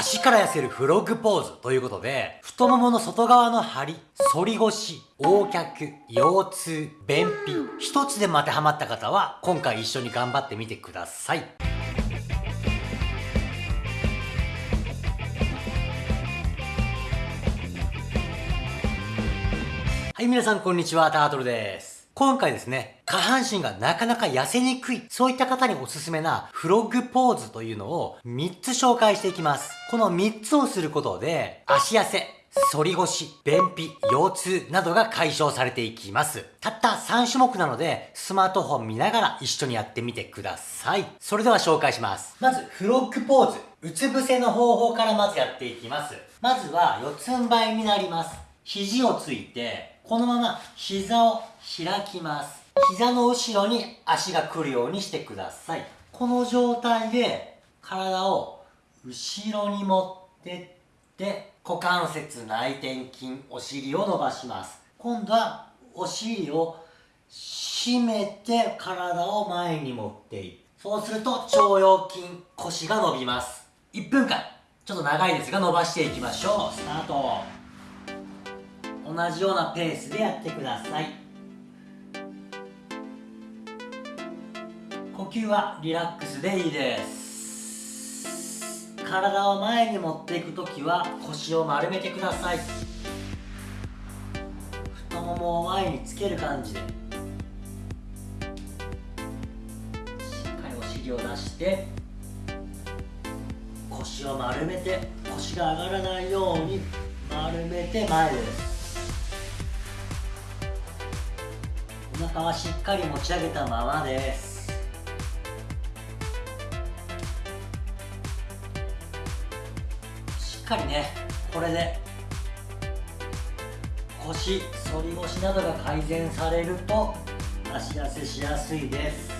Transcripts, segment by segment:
足から痩せるフロッグポーズということで、太ももの外側の張り、反り腰、横脚、腰痛、便秘、一つでも当てはまった方は、今回一緒に頑張ってみてください。はい、皆さんこんにちは、タートルです。今回ですね、下半身がなかなか痩せにくい、そういった方におすすめなフロッグポーズというのを3つ紹介していきます。この3つをすることで、足痩せ、反り腰、便秘、腰痛などが解消されていきます。たった3種目なので、スマートフォン見ながら一緒にやってみてください。それでは紹介します。まず、フロッグポーズ。うつ伏せの方法からまずやっていきます。まずは、四つん這いになります。肘をついて、このまま膝を開きます。膝の後ろに足が来るようにしてください。この状態で体を後ろに持ってって股関節内転筋お尻を伸ばします。今度はお尻を締めて体を前に持っていく。そうすると腸腰筋、腰が伸びます。1分間、ちょっと長いですが伸ばしていきましょう。スタート。同じようなペースでやってください呼吸はリラックスでいいです。体を前に持っていく時は腰を丸めてください。太ももを前につける感じで。しっかりお尻を出して腰を丸めて腰が上がらないように丸めて前です。お腹はしっかり持ち上げたままです。かりねこれで腰反り腰などが改善されると足痩せしやすいです。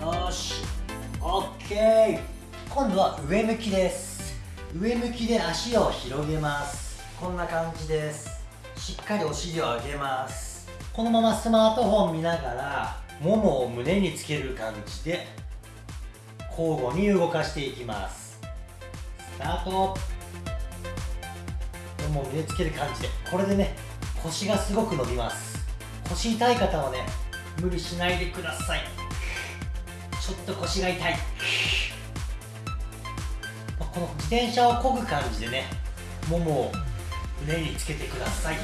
よし。OK 今度は上向きです。上向きで足を広げます。こんな感じです。しっかりお尻を上げます。このままスマートフォン見ながらももを胸につける感じで交互に動かしていきます。スタート。ももを胸つける感じで。これでね腰がすごく伸びます。腰痛い方はね無理しないでください。ちょっと腰が痛い。この自転車を漕ぐ感じでねももを胸につけてください。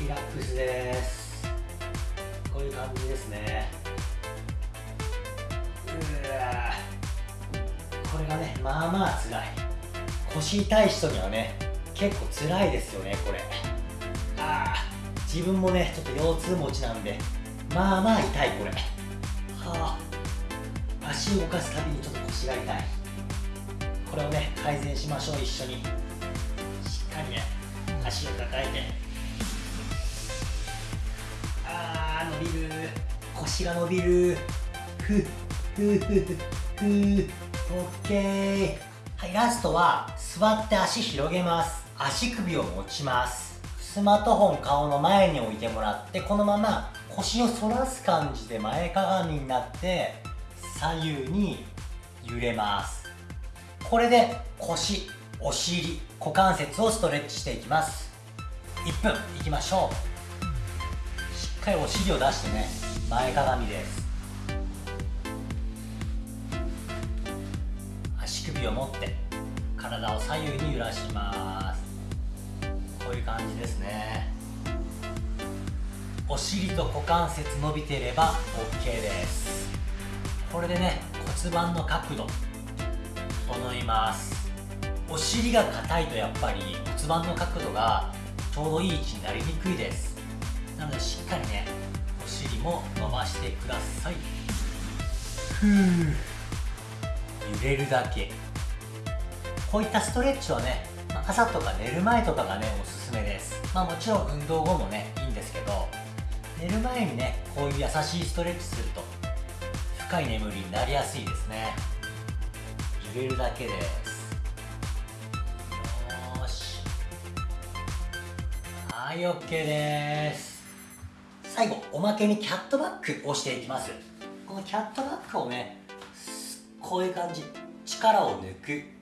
リラックスです。こういう感じですね。これがねまあまあ辛い。腰痛い人にはね結構辛いですよねこれ。ああ自分もねちょっと腰痛持ちなんでまあまあ痛いこれ。はあ。足を動かすたびにちょっと腰が痛い。これをね改善しましょう一緒に。しっかりね足を抱えて。あー伸びる。腰が伸びる。ふっ。ふふふオッケーはいラストは座って足広げます。足首を持ちます。スマートフォン顔の前に置いてもらってこのまま腰を反らす感じで前かがみになって左右に揺れます。これで腰お尻股関節をストレッチしていきます。1分いきましょう。しっかりお尻を出してね前かがみです。足首を持って体を左右に揺らします。こういう感じですね。お尻と股関節伸びていれば OK です。これでね骨盤の角度整います。お尻が硬いとやっぱり骨盤の角度がちょうどいい位置になりにくいです。なのでしっかりねお尻も伸ばしてください。ふう揺れるだけ。こういったストレッチはね朝とか寝る前とかがねおすすめです。まあもちろん運動後もねいいんですけど寝る前にねこういう優しいストレッチすると深い眠りになりやすいですね。入れるだけです。よし。はい OK です。最後おまけにキャットバックをしていきます。このキャットバックをねこういう感じ。力を抜く。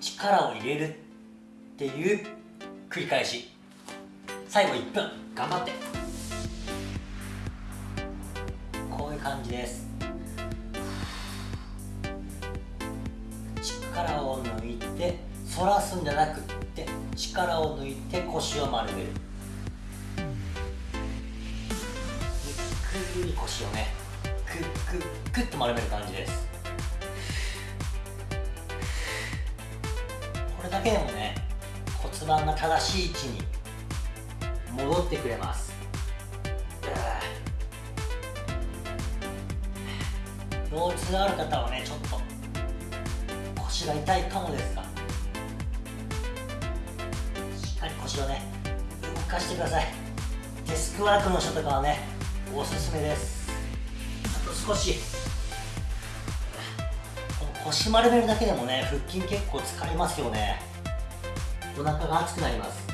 力を入れるっていう繰り返し。最後1分。頑張って。こういう感じです。力を抜いて反らすんじゃなくって力を抜いて腰を丸める。ゆっくり腰をねクックックッと丸める感じです。だけでもね骨盤が正しい位置に戻ってくれます。腰痛がある方はねちょっと腰が痛いかもですが。しっかり腰をね動かしてください。デスクワークの人とかはねおすすめです。あと少し腰丸めるだけでもね腹筋結構疲れますよね。お腹が熱くなります。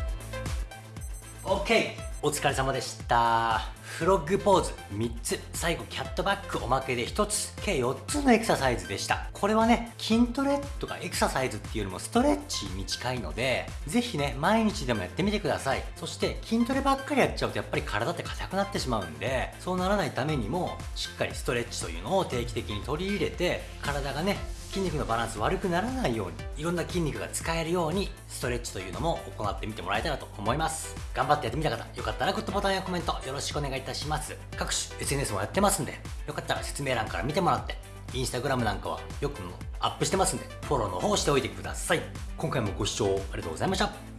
OK お疲れ様でした。フロッグポーズ3つ。最後キャットバックおまけで1つ。計4つのエクササイズでした。これはね筋トレとかエクササイズっていうよりもストレッチに近いのでぜひね毎日でもやってみてください。そして筋トレばっかりやっちゃうとやっぱり体って硬くなってしまうんでそうならないためにもしっかりストレッチというのを定期的に取り入れて体がね筋肉のバランス悪くならないようにいろんな筋肉が使えるようにストレッチというのも行ってみてもらえたらと思います。頑張ってやってみた方よかったらグッドボタンやコメントよろしくお願いいたします。各種 SNS もやってますんでよかったら説明欄から見てもらってインスタグラムなんかはよくアップしてますんでフォローの方しておいてください。今回もご視聴ありがとうございました。